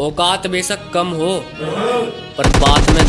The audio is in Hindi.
औकात बेशक कम हो पर बात में